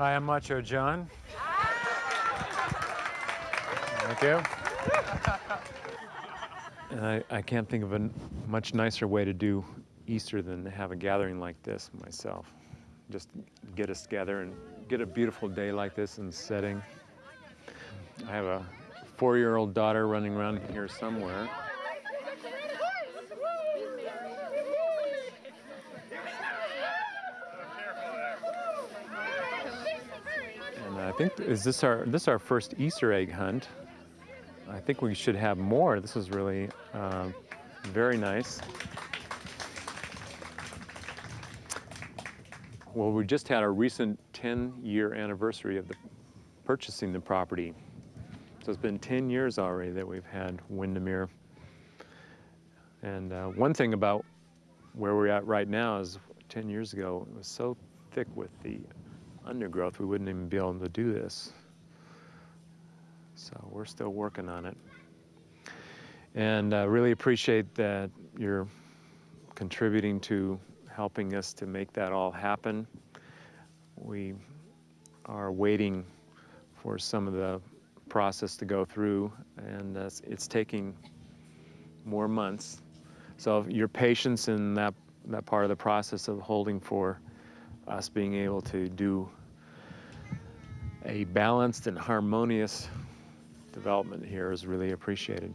Hi, I'm Macho John. Thank you. And I, I can't think of a much nicer way to do Easter than to have a gathering like this myself. Just get us together and get a beautiful day like this in setting. I have a four-year-old daughter running around here somewhere. And I think, is this our, this is our first Easter egg hunt. I think we should have more. This is really uh, very nice. Well, we just had our recent 10-year anniversary of the purchasing the property. So it's been 10 years already that we've had Windermere. And uh, one thing about where we're at right now is 10 years ago, it was so thick with the undergrowth, we wouldn't even be able to do this. So we're still working on it. And I uh, really appreciate that you're contributing to helping us to make that all happen. We are waiting for some of the process to go through, and uh, it's taking more months. So your patience in that, that part of the process of holding for us being able to do a balanced and harmonious development here is really appreciated.